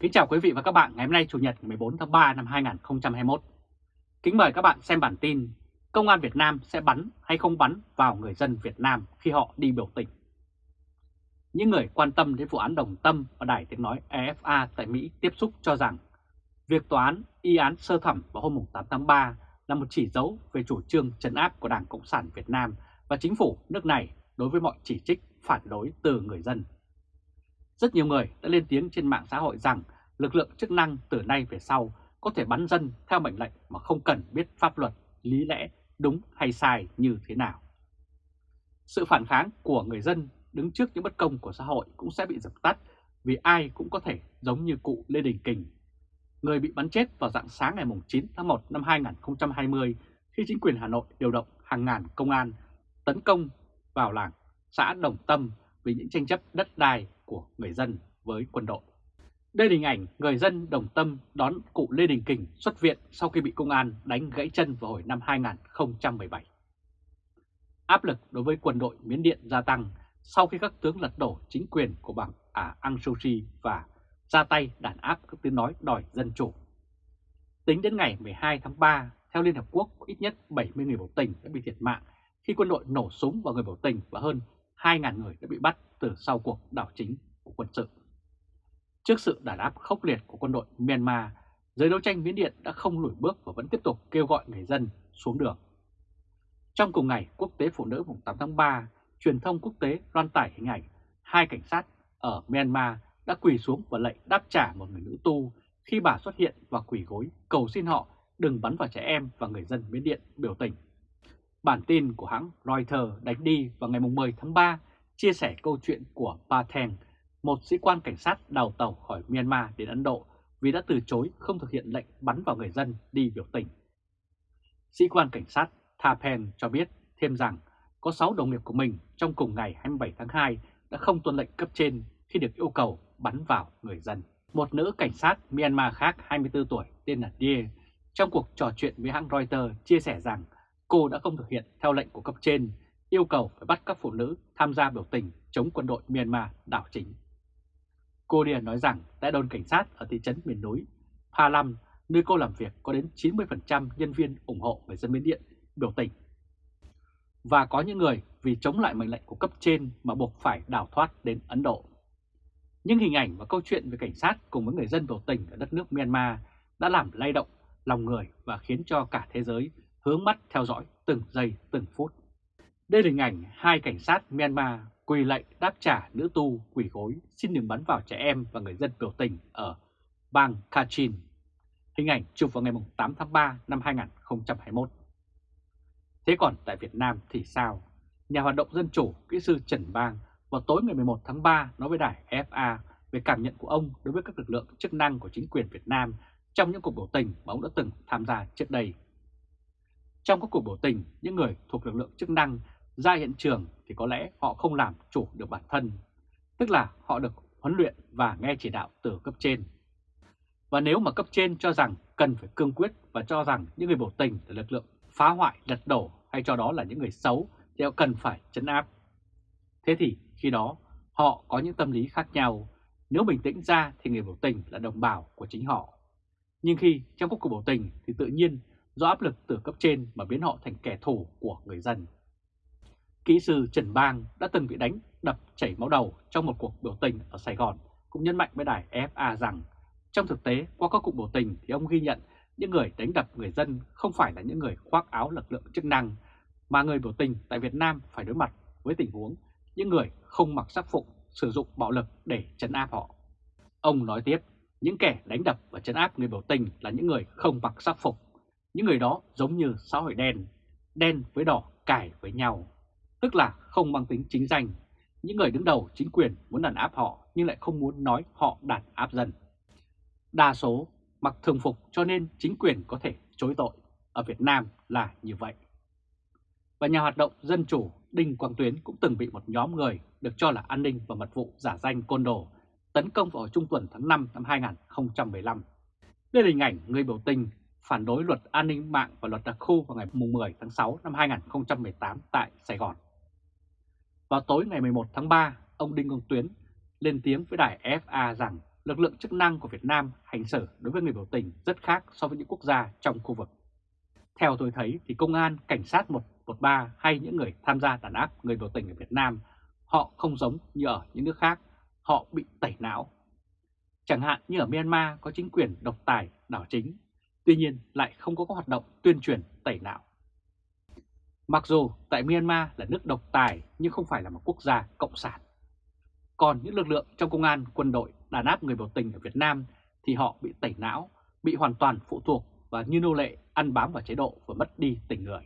Kính chào quý vị và các bạn, ngày hôm nay Chủ nhật ngày 14 tháng 3 năm 2021. Kính mời các bạn xem bản tin, Công an Việt Nam sẽ bắn hay không bắn vào người dân Việt Nam khi họ đi biểu tình. Những người quan tâm đến vụ án Đồng Tâm và Đài Tiếng Nói EFA tại Mỹ tiếp xúc cho rằng việc tòa án y án sơ thẩm vào hôm 8 tháng 3 là một chỉ dấu về chủ trương trấn áp của Đảng Cộng sản Việt Nam và chính phủ nước này đối với mọi chỉ trích, phản đối từ người dân. Rất nhiều người đã lên tiếng trên mạng xã hội rằng lực lượng chức năng từ nay về sau có thể bắn dân theo mệnh lệnh mà không cần biết pháp luật, lý lẽ đúng hay sai như thế nào. Sự phản kháng của người dân đứng trước những bất công của xã hội cũng sẽ bị dập tắt vì ai cũng có thể giống như cụ Lê Đình Kình. Người bị bắn chết vào dạng sáng ngày 9 tháng 1 năm 2020 khi chính quyền Hà Nội điều động hàng ngàn công an tấn công vào làng xã Đồng Tâm vì những tranh chấp đất đai của người dân với quân đội. Đây là hình ảnh người dân đồng tâm đón cụ Lê Đình Kình xuất viện sau khi bị công an đánh gãy chân vào hồi năm 2017. Áp lực đối với quân đội Miến Điện gia tăng sau khi các tướng lật đổ chính quyền của bảng à, Aung San Suu Kyi và ra tay đàn áp các tiếng nói đòi dân chủ. Tính đến ngày 12 tháng 3, theo Liên Hợp Quốc, ít nhất 70 người biểu tình đã bị thiệt mạng khi quân đội nổ súng vào người biểu tình và hơn 2.000 người đã bị bắt từ sau cuộc đảo chính của quân sự. Trước sự đàn áp khốc liệt của quân đội Myanmar, giới đấu tranh Miến Điện đã không lùi bước và vẫn tiếp tục kêu gọi người dân xuống đường. Trong cùng ngày Quốc tế Phụ nữ mùng 8 tháng 3, truyền thông quốc tế loan tải hình ảnh hai cảnh sát ở Myanmar đã quỳ xuống và lệnh đáp trả một người nữ tu khi bà xuất hiện và quỳ gối cầu xin họ đừng bắn vào trẻ em và người dân Miến Điện biểu tình. Bản tin của hãng Reuters đánh đi vào ngày 10 tháng 3 chia sẻ câu chuyện của Patheng, một sĩ quan cảnh sát đào tàu khỏi Myanmar đến Ấn Độ vì đã từ chối không thực hiện lệnh bắn vào người dân đi biểu tình. Sĩ quan cảnh sát Thapen cho biết thêm rằng có 6 đồng nghiệp của mình trong cùng ngày 27 tháng 2 đã không tuân lệnh cấp trên khi được yêu cầu bắn vào người dân. Một nữ cảnh sát Myanmar khác 24 tuổi tên là Die trong cuộc trò chuyện với hãng Reuters chia sẻ rằng cô đã không thực hiện theo lệnh của cấp trên, yêu cầu phải bắt các phụ nữ tham gia biểu tình chống quân đội Myanmar đảo chính. Cô Điền nói rằng tại đồn cảnh sát ở thị trấn miền núi Pa Lam, nơi cô làm việc có đến 90% nhân viên ủng hộ người dân Miến Điện biểu tình. Và có những người vì chống lại mệnh lệnh của cấp trên mà buộc phải đào thoát đến Ấn Độ. những hình ảnh và câu chuyện về cảnh sát cùng với người dân biểu tình ở đất nước Myanmar đã làm lay động lòng người và khiến cho cả thế giới hướng mắt theo dõi từng giây, từng phút. Đây là hình ảnh hai cảnh sát Myanmar quỳ lệnh đáp trả nữ tu, quỳ gối, xin đừng bắn vào trẻ em và người dân biểu tình ở bang Kachin. Hình ảnh chụp vào ngày 8 tháng 3 năm 2021. Thế còn tại Việt Nam thì sao? Nhà hoạt động dân chủ, kỹ sư Trần Bang, vào tối ngày 11 tháng 3 nói với đài FA về cảm nhận của ông đối với các lực lượng chức năng của chính quyền Việt Nam trong những cuộc biểu tình mà ông đã từng tham gia trước đây. Trong các cuộc biểu tình, những người thuộc lực lượng chức năng ra hiện trường thì có lẽ họ không làm chủ được bản thân, tức là họ được huấn luyện và nghe chỉ đạo từ cấp trên. Và nếu mà cấp trên cho rằng cần phải cương quyết và cho rằng những người biểu tình là lực lượng phá hoại, lật đổ hay cho đó là những người xấu thì họ cần phải chấn áp. Thế thì khi đó họ có những tâm lý khác nhau, nếu bình tĩnh ra thì người biểu tình là đồng bào của chính họ. Nhưng khi trong các cuộc biểu tình thì tự nhiên do áp lực từ cấp trên mà biến họ thành kẻ thù của người dân. Kỹ sư Trần Bang đã từng bị đánh đập chảy máu đầu trong một cuộc biểu tình ở Sài Gòn, cũng nhấn mạnh với đài FA rằng trong thực tế qua các cuộc biểu tình thì ông ghi nhận những người đánh đập người dân không phải là những người khoác áo lực lượng chức năng, mà người biểu tình tại Việt Nam phải đối mặt với tình huống những người không mặc sắc phục sử dụng bạo lực để chấn áp họ. Ông nói tiếp, những kẻ đánh đập và chấn áp người biểu tình là những người không mặc sắc phục những người đó giống như xã hội đen, đen với đỏ cải với nhau, tức là không mang tính chính danh. Những người đứng đầu chính quyền muốn đàn áp họ nhưng lại không muốn nói họ đàn áp dân. Đa số mặc thường phục cho nên chính quyền có thể chối tội. Ở Việt Nam là như vậy. Và nhà hoạt động dân chủ Đinh Quang Tuyến cũng từng bị một nhóm người được cho là an ninh và mật vụ giả danh côn đồ tấn công vào trung tuần tháng 5 năm 2015. Đây là hình ảnh người biểu tình phản đối luật an ninh mạng và luật đặc khu vào ngày 10 tháng 6 năm 2018 tại Sài Gòn. Vào tối ngày 11 tháng 3, ông Đinh Công Tuyến lên tiếng với đài FA rằng lực lượng chức năng của Việt Nam hành xử đối với người biểu tình rất khác so với những quốc gia trong khu vực. Theo tôi thấy thì công an, cảnh sát 113 hay những người tham gia đàn áp người biểu tình ở Việt Nam, họ không giống như ở những nước khác, họ bị tẩy não. Chẳng hạn như ở Myanmar có chính quyền độc tài, đảo chính, tuy nhiên lại không có các hoạt động tuyên truyền tẩy não. Mặc dù tại Myanmar là nước độc tài nhưng không phải là một quốc gia cộng sản. Còn những lực lượng trong công an, quân đội đàn áp người biểu tình ở Việt Nam thì họ bị tẩy não, bị hoàn toàn phụ thuộc và như nô lệ ăn bám vào chế độ và mất đi tình người.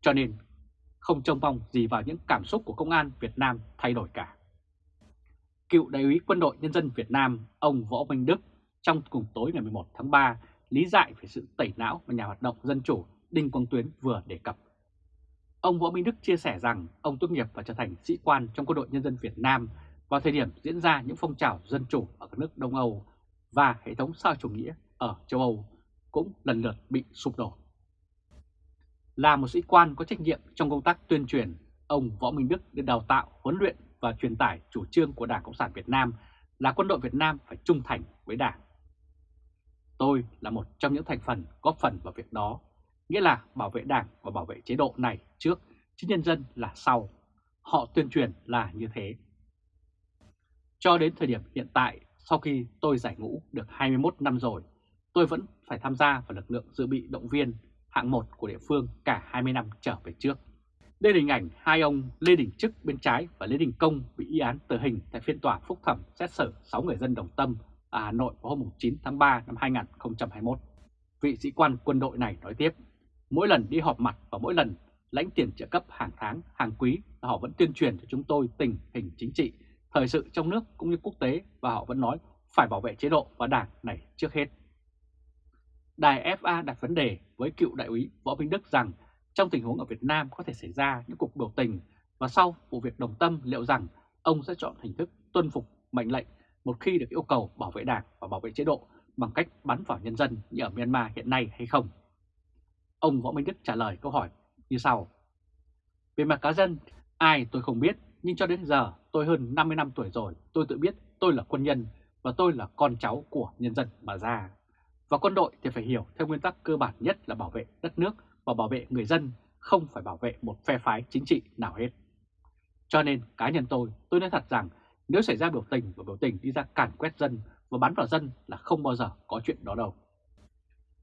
Cho nên không trông mong gì vào những cảm xúc của công an Việt Nam thay đổi cả. Cựu đại úy quân đội nhân dân Việt Nam ông Võ Minh Đức trong cùng tối ngày 11 tháng 3 lý giải về sự tẩy não mà nhà hoạt động dân chủ Đinh Quang Tuyến vừa đề cập. Ông Võ Minh Đức chia sẻ rằng ông tốt nghiệp và trở thành sĩ quan trong quân đội nhân dân Việt Nam vào thời điểm diễn ra những phong trào dân chủ ở các nước Đông Âu và hệ thống xã chủ nghĩa ở châu Âu cũng lần lượt bị sụp đổ. Là một sĩ quan có trách nhiệm trong công tác tuyên truyền, ông Võ Minh Đức được đào tạo, huấn luyện và truyền tải chủ trương của Đảng Cộng sản Việt Nam là quân đội Việt Nam phải trung thành với Đảng. Tôi là một trong những thành phần góp phần vào việc đó, nghĩa là bảo vệ Đảng và bảo vệ chế độ này trước, chứ nhân dân là sau. Họ tuyên truyền là như thế. Cho đến thời điểm hiện tại, sau khi tôi giải ngũ được 21 năm rồi, tôi vẫn phải tham gia vào lực lượng dự bị động viên hạng 1 của địa phương cả 20 năm trở về trước. Đây là hình ảnh hai ông Lê Đình Trức bên trái và Lê Đình Công bị y án tử hình tại phiên tòa phúc thẩm xét xử 6 người dân Đồng Tâm ở Hà Nội vào hôm 9 tháng 3 năm 2021. Vị sĩ quan quân đội này nói tiếp, mỗi lần đi họp mặt và mỗi lần lãnh tiền trợ cấp hàng tháng, hàng quý là họ vẫn tuyên truyền cho chúng tôi tình hình chính trị, thời sự trong nước cũng như quốc tế và họ vẫn nói phải bảo vệ chế độ và đảng này trước hết. Đài FA đặt vấn đề với cựu đại úy Võ Minh Đức rằng trong tình huống ở Việt Nam có thể xảy ra những cuộc biểu tình và sau vụ việc đồng tâm liệu rằng ông sẽ chọn hình thức tuân phục mệnh lệnh một khi được yêu cầu bảo vệ đảng và bảo vệ chế độ bằng cách bắn vào nhân dân như ở Myanmar hiện nay hay không? Ông Võ Minh Đức trả lời câu hỏi như sau. Về mặt cá nhân, ai tôi không biết, nhưng cho đến giờ tôi hơn 50 năm tuổi rồi, tôi tự biết tôi là quân nhân và tôi là con cháu của nhân dân mà ra. Và quân đội thì phải hiểu theo nguyên tắc cơ bản nhất là bảo vệ đất nước và bảo vệ người dân, không phải bảo vệ một phe phái chính trị nào hết. Cho nên cá nhân tôi, tôi nói thật rằng nếu xảy ra biểu tình và biểu tình đi ra càn quét dân và bắn vào dân là không bao giờ có chuyện đó đâu.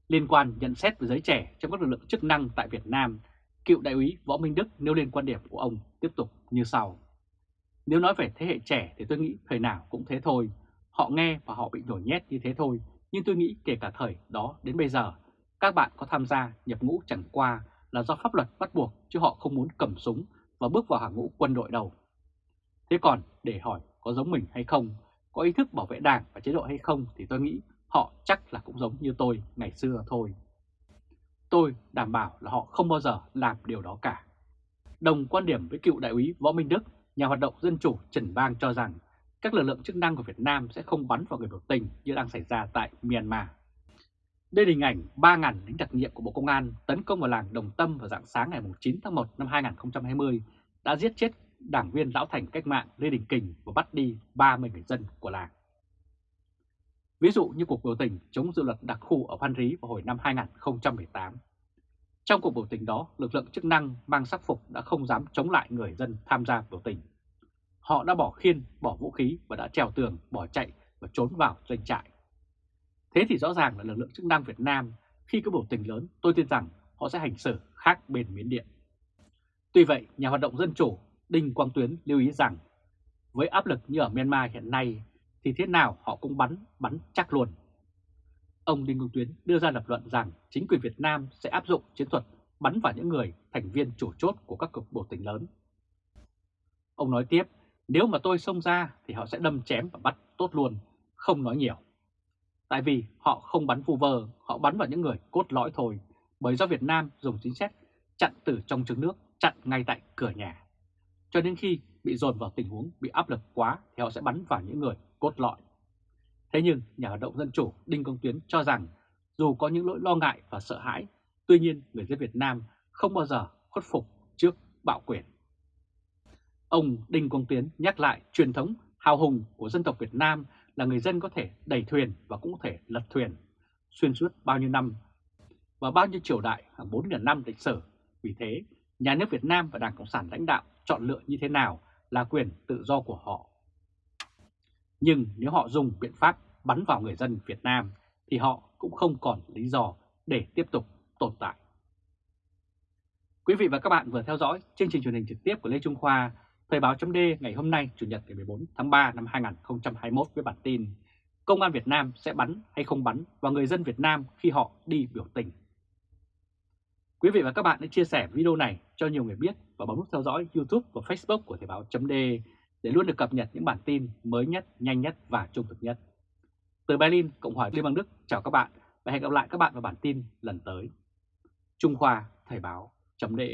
Liên quan nhận xét về giới trẻ trong các lực lượng chức năng tại Việt Nam, cựu đại úy Võ Minh Đức nêu lên quan điểm của ông tiếp tục như sau. Nếu nói về thế hệ trẻ thì tôi nghĩ thời nào cũng thế thôi. Họ nghe và họ bị nhồi nhét như thế thôi. Nhưng tôi nghĩ kể cả thời đó đến bây giờ, các bạn có tham gia nhập ngũ chẳng qua là do pháp luật bắt buộc chứ họ không muốn cầm súng và bước vào hàng ngũ quân đội đâu. Thế còn để hỏi có giống mình hay không, có ý thức bảo vệ đảng và chế độ hay không thì tôi nghĩ họ chắc là cũng giống như tôi ngày xưa thôi. Tôi đảm bảo là họ không bao giờ làm điều đó cả. Đồng quan điểm với cựu đại úy Võ Minh Đức, nhà hoạt động dân chủ Trần Bang cho rằng các lực lượng chức năng của Việt Nam sẽ không bắn vào người biểu tình như đang xảy ra tại Myanmar. Đây là hình ảnh 3.000 lính đặc nhiệm của Bộ Công an tấn công vào làng Đồng Tâm vào dạng sáng ngày 9 tháng 1 năm 2020 đã giết chết đảng viên lão thành cách mạng Lê Đình Kình và bắt đi 30 người dân của làng. Ví dụ như cuộc biểu tình chống dự luật đặc khu ở Phan Rí vào hồi năm 2018. Trong cuộc biểu tình đó, lực lượng chức năng mang sắc phục đã không dám chống lại người dân tham gia biểu tình. Họ đã bỏ khiên, bỏ vũ khí và đã trèo tường, bỏ chạy và trốn vào doanh trại. Thế thì rõ ràng là lực lượng chức năng Việt Nam khi có biểu tình lớn tôi tin rằng họ sẽ hành xử khác bên Miến Điện. Tuy vậy, nhà hoạt động dân chủ Đinh Quang Tuyến lưu ý rằng với áp lực như ở Myanmar hiện nay thì thế nào họ cũng bắn, bắn chắc luôn. Ông Đinh Quang Tuyến đưa ra lập luận rằng chính quyền Việt Nam sẽ áp dụng chiến thuật bắn vào những người thành viên chủ chốt của các cuộc biểu tình lớn. Ông nói tiếp, nếu mà tôi xông ra thì họ sẽ đâm chém và bắt tốt luôn, không nói nhiều. Tại vì họ không bắn vu vơ, họ bắn vào những người cốt lõi thôi, bởi do Việt Nam dùng chính sách chặn từ trong trứng nước, chặn ngay tại cửa nhà. Cho đến khi bị dồn vào tình huống bị áp lực quá thì họ sẽ bắn vào những người cốt lõi. Thế nhưng nhà hoạt động dân chủ Đinh Công Tuyến cho rằng dù có những lỗi lo ngại và sợ hãi, tuy nhiên người dân Việt Nam không bao giờ khuất phục trước bạo quyền. Ông Đinh Công Tuyến nhắc lại truyền thống hào hùng của dân tộc Việt Nam là người dân có thể đẩy thuyền và cũng có thể lật thuyền xuyên suốt bao nhiêu năm và bao nhiêu triều đại hàng 4.000 năm lịch sử. Vì thế, nhà nước Việt Nam và Đảng Cộng sản lãnh đạo chọn lựa như thế nào là quyền tự do của họ. Nhưng nếu họ dùng biện pháp bắn vào người dân Việt Nam thì họ cũng không còn lý do để tiếp tục tồn tại. Quý vị và các bạn vừa theo dõi chương trình truyền hình trực tiếp của Lê Trung Khoa, Thời báo chấm ngày hôm nay Chủ nhật ngày 14 tháng 3 năm 2021 với bản tin Công an Việt Nam sẽ bắn hay không bắn vào người dân Việt Nam khi họ đi biểu tình. Quý vị và các bạn hãy chia sẻ video này cho nhiều người biết và bấm nút theo dõi YouTube và Facebook của Thời báo .de để luôn được cập nhật những bản tin mới nhất, nhanh nhất và trung thực nhất. Từ Berlin, Cộng hòa Liên bang Đức, chào các bạn và hẹn gặp lại các bạn vào bản tin lần tới. Trung Khoa Thời báo .de.